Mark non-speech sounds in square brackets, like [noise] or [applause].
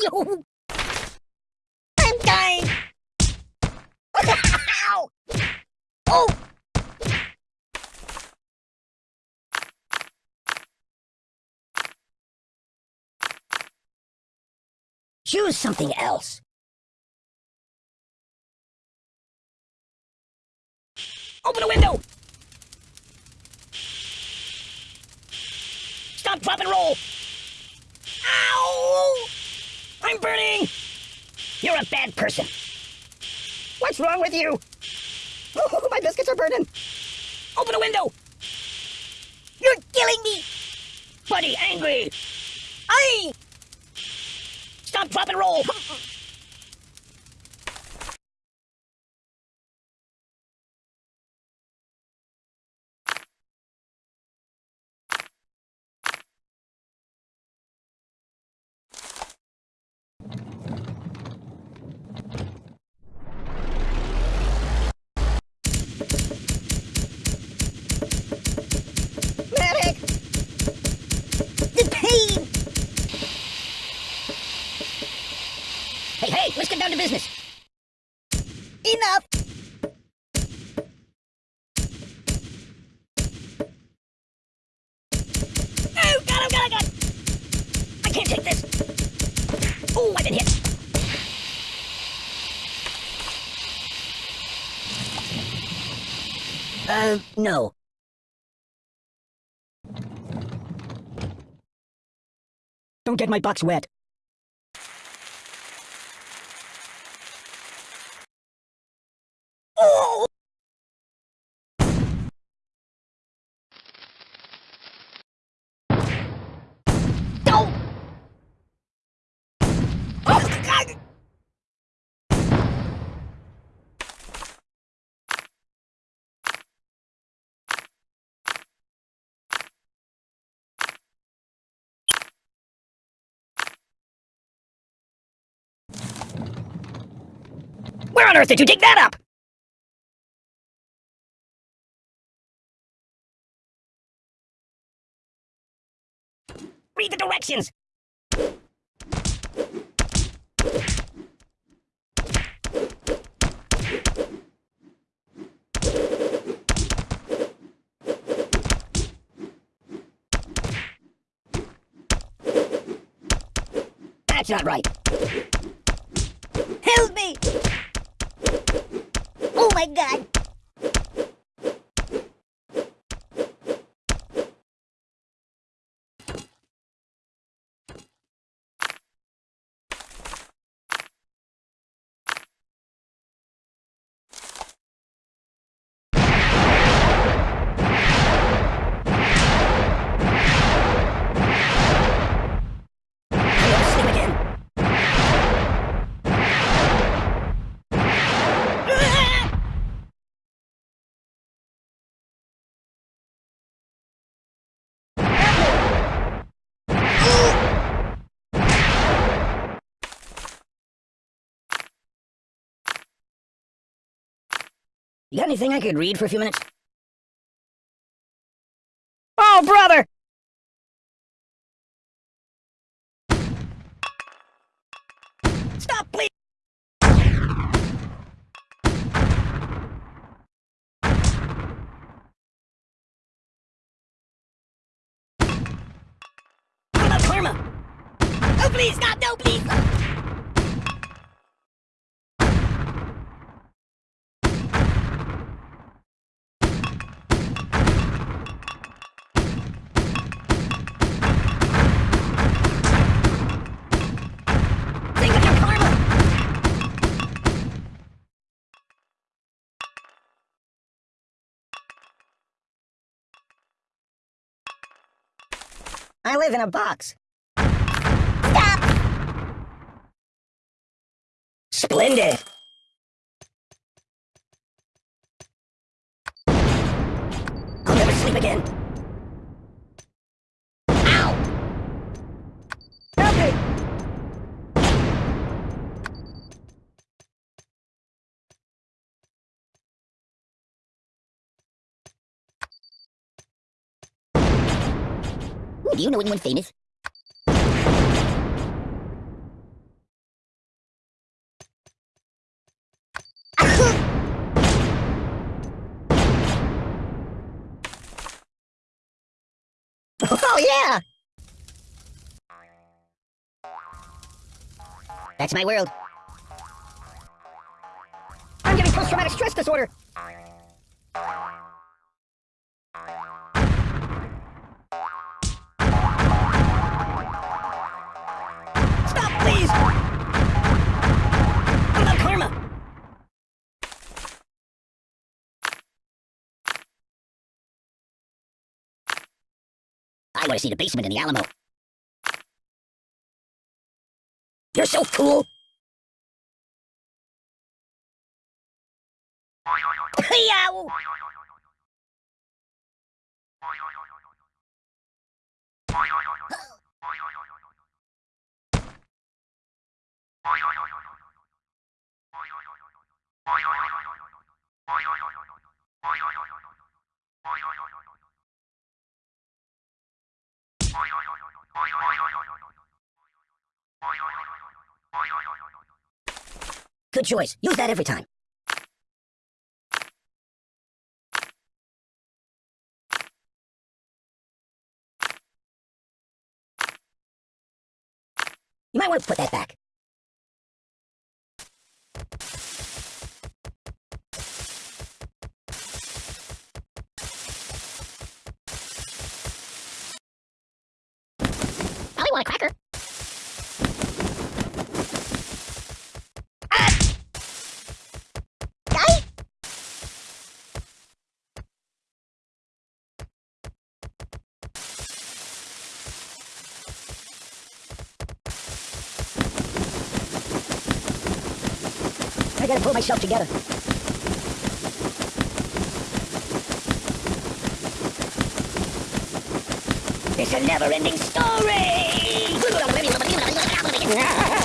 No. I'm dying. Ow. Oh. Choose something else. Open a window! Stop, drop, and roll! I'm burning! You're a bad person. What's wrong with you? Oh, my biscuits are burning! Open a window! You're killing me! Buddy, angry! I. Stop, drop, and roll! Business. Enough! Oh, God, oh, God, oh, God! I can't take this! Oh, I've been hit! Uh, no. Don't get my box wet. Oh! Where on earth did you dig that up? That's not right. Help me! Oh my god! I'm gonna sleep again. Ah! You got anything I could read for a few minutes? Oh, brother! Stop, please! What about karma? Oh, please, God, no, please! I live in a box. Stop! Splendid! I'll never sleep again. Do you know anyone famous? oh, yeah! That's my world. I'm getting post-traumatic stress disorder! I want to see the basement in the Alamo. You're so cool! Yow! Good choice. Use that every time. You might want to put that back. Gotta pull myself together. It's a never-ending story! [laughs]